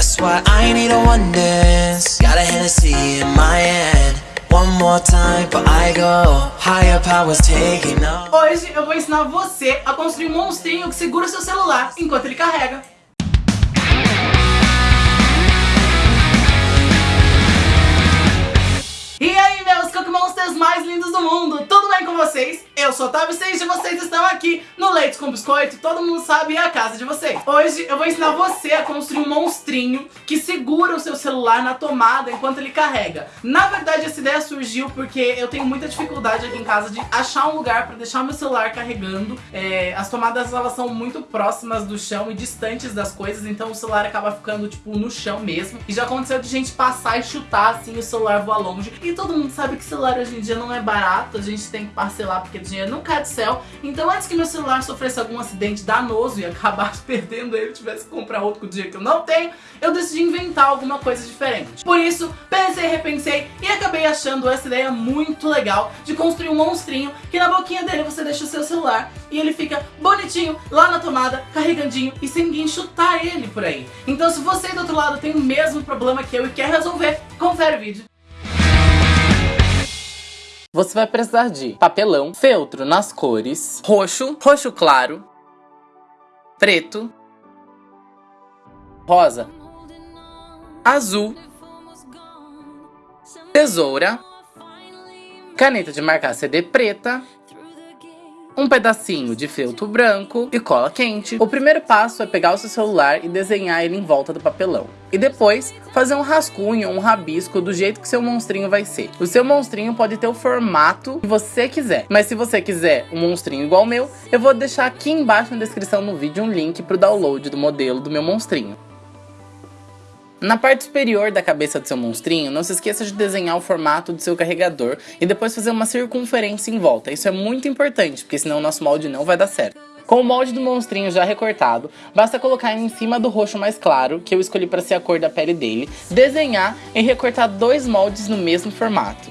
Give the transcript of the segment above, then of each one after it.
That's why I need a one dance. Got a Hennessy in my hand. One more time, but I go. Higher powers taking. Hoje eu vou ensinar você a construir um monstrinho que segura seu celular enquanto ele carrega. E aí, meus Cookie Monsters mais lindos do mundo, tudo bem com vocês? Eu sou Otávio Seixas e vocês estão aqui Leite com Biscoito, todo mundo sabe, é a casa de vocês. Hoje eu vou ensinar você a construir um monstrinho que segura o seu celular na tomada enquanto ele carrega. Na verdade, essa ideia surgiu porque eu tenho muita dificuldade aqui em casa de achar um lugar pra deixar meu celular carregando. É, as tomadas, elas são muito próximas do chão e distantes das coisas, então o celular acaba ficando, tipo, no chão mesmo. E já aconteceu de gente passar e chutar, assim, o celular voar longe. E todo mundo sabe que celular hoje em dia não é barato, a gente tem que parcelar porque dinheiro não cai do céu. Então antes que meu celular sofresse algum acidente danoso e acabasse perdendo ele, tivesse que comprar outro dinheiro que eu não tenho, eu decidi inventar alguma coisa diferente. Por isso, pensei, repensei e acabei achando essa ideia muito legal de construir um monstrinho que na boquinha dele você deixa o seu celular e ele fica bonitinho lá na tomada, carregandinho e sem ninguém chutar ele por aí. Então se você do outro lado tem o mesmo problema que eu e quer resolver, confere o vídeo. Você vai precisar de papelão, feltro nas cores, roxo, roxo claro, preto, rosa, azul, tesoura, caneta de marcar CD preta, um pedacinho de feltro branco e cola quente. O primeiro passo é pegar o seu celular e desenhar ele em volta do papelão. E depois, fazer um rascunho, um rabisco do jeito que seu monstrinho vai ser. O seu monstrinho pode ter o formato que você quiser. Mas se você quiser um monstrinho igual ao meu, eu vou deixar aqui embaixo na descrição do vídeo um link para o download do modelo do meu monstrinho. Na parte superior da cabeça do seu monstrinho, não se esqueça de desenhar o formato do seu carregador e depois fazer uma circunferência em volta. Isso é muito importante, porque senão o nosso molde não vai dar certo. Com o molde do monstrinho já recortado, basta colocar em cima do roxo mais claro, que eu escolhi para ser a cor da pele dele, desenhar e recortar dois moldes no mesmo formato.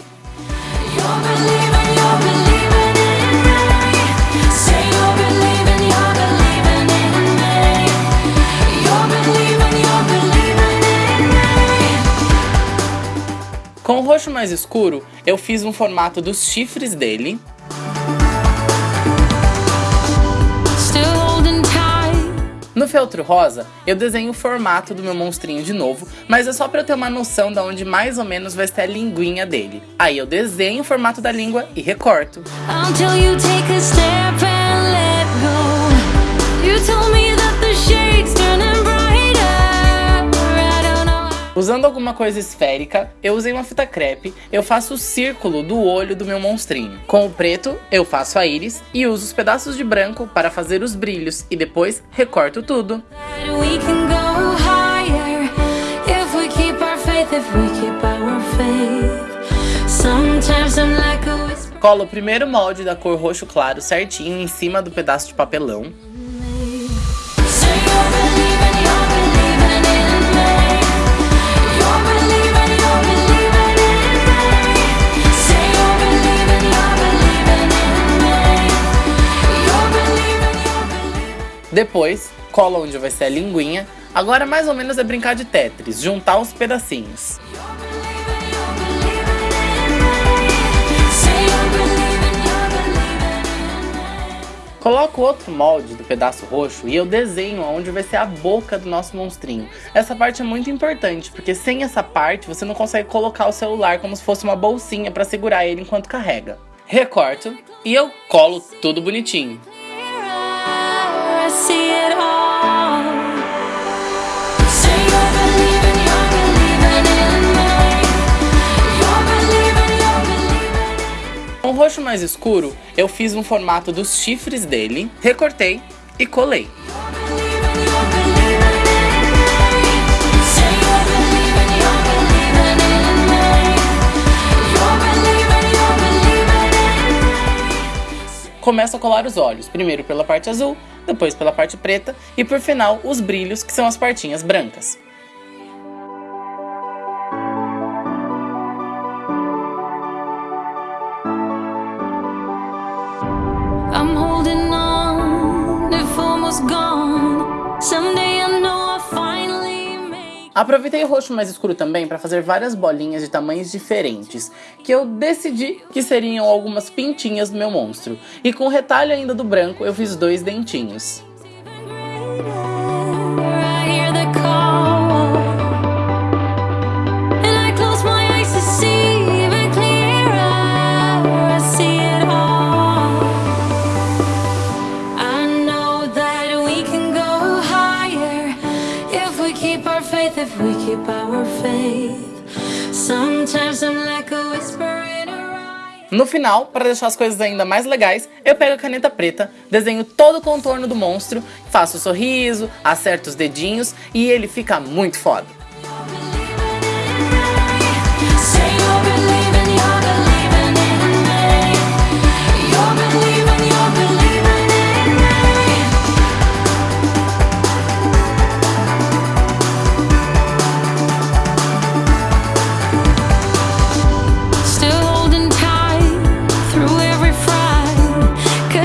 Com o roxo mais escuro, eu fiz um formato dos chifres dele. No feltro rosa, eu desenho o formato do meu monstrinho de novo, mas é só para eu ter uma noção de onde mais ou menos vai estar a linguinha dele. Aí eu desenho o formato da língua e recorto. Until you take a step and let go. You told me Usando alguma coisa esférica, eu usei uma fita crepe, eu faço o círculo do olho do meu monstrinho. Com o preto, eu faço a íris e uso os pedaços de branco para fazer os brilhos e depois recorto tudo. Colo o primeiro molde da cor roxo claro certinho em cima do pedaço de papelão. Depois, cola onde vai ser a linguinha. Agora mais ou menos é brincar de Tetris, juntar os pedacinhos. Coloco outro molde do pedaço roxo e eu desenho onde vai ser a boca do nosso monstrinho. Essa parte é muito importante, porque sem essa parte você não consegue colocar o celular como se fosse uma bolsinha para segurar ele enquanto carrega. Recorto e eu colo tudo bonitinho. Com o roxo mais escuro, eu fiz um formato dos chifres dele, recortei e colei. Começo a colar os olhos, primeiro pela parte azul, depois pela parte preta e por final os brilhos, que são as partinhas brancas. Aproveitei o roxo mais escuro também para fazer várias bolinhas de tamanhos diferentes, que eu decidi que seriam algumas pintinhas do meu monstro. E com o retalho ainda do branco, eu fiz dois dentinhos. No final, para deixar as coisas ainda mais legais, eu pego a caneta preta, desenho todo o contorno do monstro, faço o sorriso, acerto os dedinhos e ele fica muito foda.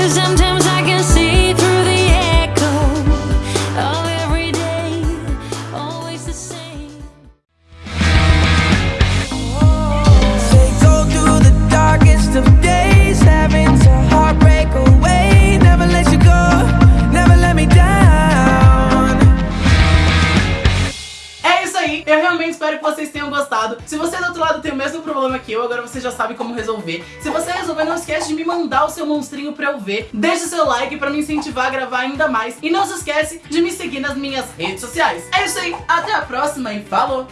Vocês eu, agora você já sabe como resolver. Se você resolver, não esquece de me mandar o seu monstrinho pra eu ver. Deixa o seu like pra me incentivar a gravar ainda mais. E não se esquece de me seguir nas minhas redes sociais. É isso aí, até a próxima e falou!